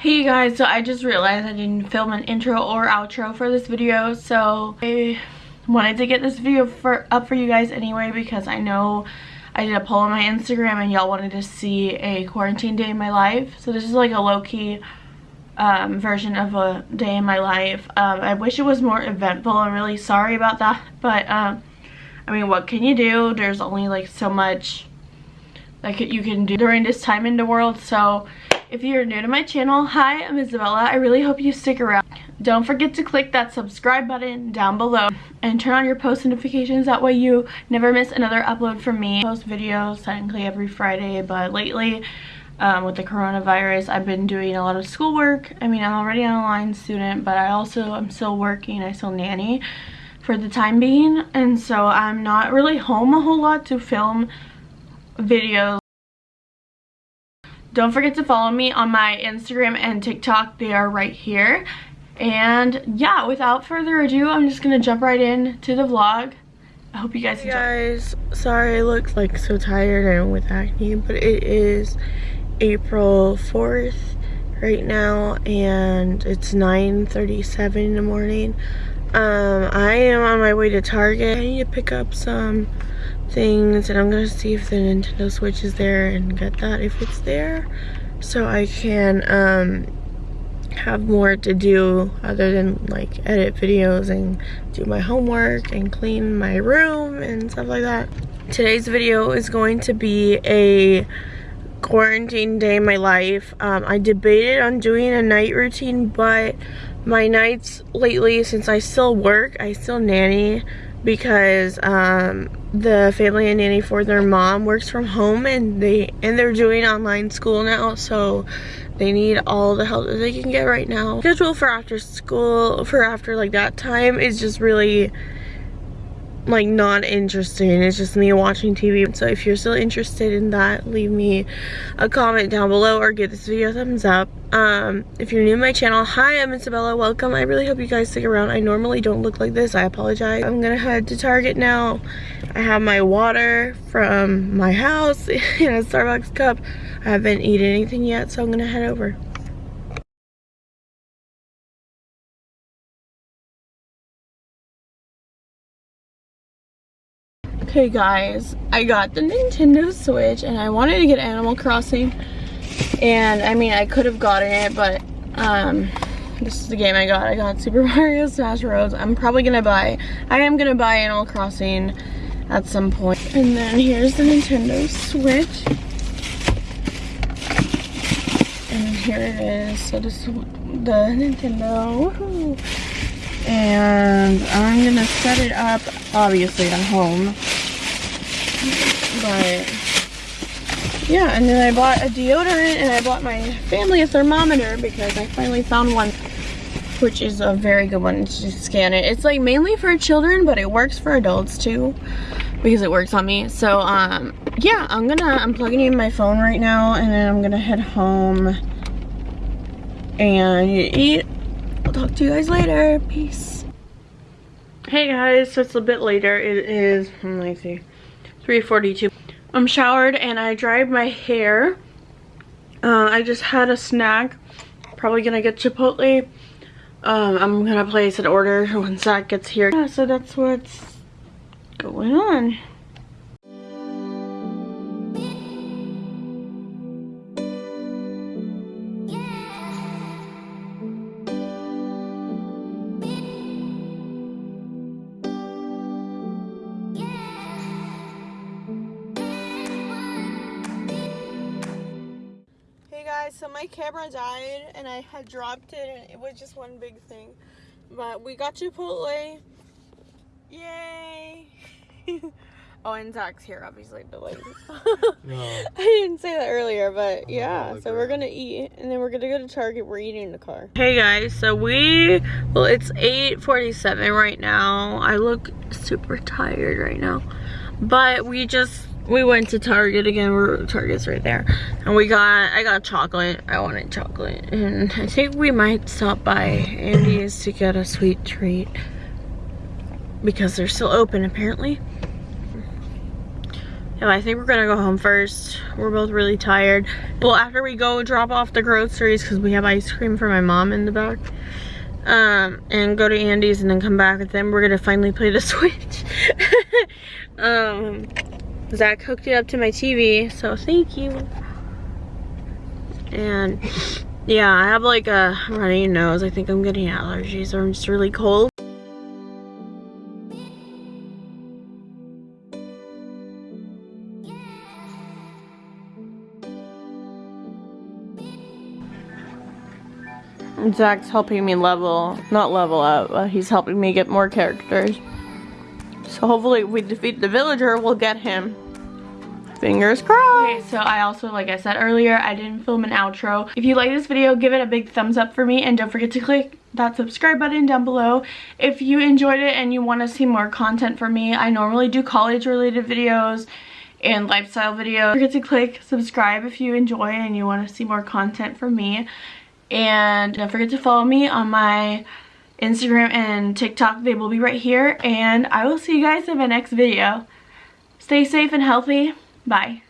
Hey guys, so I just realized I didn't film an intro or outro for this video, so I wanted to get this video for up for you guys anyway because I know I did a poll on my Instagram and y'all wanted to see a quarantine day in my life. So this is like a low-key um, version of a day in my life. Um, I wish it was more eventful. I'm really sorry about that, but um, I mean, what can you do? There's only like so much that you can do during this time in the world, so if you're new to my channel, hi, I'm Isabella. I really hope you stick around. Don't forget to click that subscribe button down below and turn on your post notifications. That way you never miss another upload from me. I post videos technically every Friday, but lately um, with the coronavirus, I've been doing a lot of schoolwork. I mean, I'm already an online student, but I also am still working. I still nanny for the time being. And so I'm not really home a whole lot to film videos don't forget to follow me on my Instagram and TikTok. They are right here. And yeah, without further ado, I'm just going to jump right in to the vlog. I hope you guys hey guys, sorry I look like so tired and with acne, but it is April 4th right now and it's 9.37 in the morning. Um, I am on my way to Target. I need to pick up some things and I'm gonna see if the Nintendo Switch is there and get that if it's there so I can um, have more to do other than like edit videos and do my homework and clean my room and stuff like that. Today's video is going to be a quarantine day in my life. Um, I debated on doing a night routine but my nights lately since I still work, I still nanny because um, the family and nanny for their mom works from home and they and they're doing online school now so they need all the help that they can get right now schedule for after school for after like that time is just really like not interesting it's just me watching tv so if you're still interested in that leave me a comment down below or give this video a thumbs up. Um if you're new to my channel hi i'm isabella. Welcome. I really hope you guys stick around. I normally don't look like this. I apologize. I'm gonna head to target now. I have my water from my house in a starbucks cup. I haven't eaten anything yet so i'm gonna head over Okay guys, I got the Nintendo Switch and I wanted to get Animal Crossing and I mean I could have gotten it but um, this is the game I got. I got Super Mario Smash Bros. I'm probably gonna buy, I am gonna buy Animal Crossing at some point. And then here's the Nintendo Switch. And here it is. So this is the Nintendo. And I'm gonna set it up obviously at home but yeah, and then I bought a deodorant and I bought my family a thermometer because I finally found one which is a very good one to scan it. It's like mainly for children, but it works for adults too because it works on me. So um yeah, I'm gonna I'm plugging in my phone right now and then I'm gonna head home and eat. I'll talk to you guys later. Peace. Hey guys, so it's a bit later. It is, let me see, 3.42. I'm showered and I dried my hair. Uh, I just had a snack. Probably gonna get Chipotle. Um, I'm gonna place an order when Zach gets here. Yeah, so that's what's going on. So my camera died and I had dropped it and it was just one big thing. But we got Chipotle. Yay! oh, and Zach's here, obviously, but like, no. I didn't say that earlier, but yeah, so we're gonna eat and then we're gonna go to Target. We're eating in the car. Hey guys, so we, well, it's 8.47 right now. I look super tired right now, but we just we went to Target again. We're Target's right there, and we got I got chocolate. I wanted chocolate, and I think we might stop by Andy's to get a sweet treat because they're still open apparently. And I think we're gonna go home first. We're both really tired. Well, after we go drop off the groceries, because we have ice cream for my mom in the back, um, and go to Andy's and then come back, and them. we're gonna finally play the Switch. um, Zach hooked it up to my TV, so thank you. And yeah, I have like a runny nose. I think I'm getting allergies or I'm just really cold. Zach's helping me level, not level up, but he's helping me get more characters. So hopefully if we defeat the villager, we'll get him. Fingers crossed. Okay, so I also, like I said earlier, I didn't film an outro. If you like this video, give it a big thumbs up for me and don't forget to click that subscribe button down below. If you enjoyed it and you want to see more content from me, I normally do college related videos and lifestyle videos. Don't forget to click subscribe if you enjoy and you want to see more content from me. And don't forget to follow me on my Instagram and TikTok. They will be right here. And I will see you guys in my next video. Stay safe and healthy. Bye.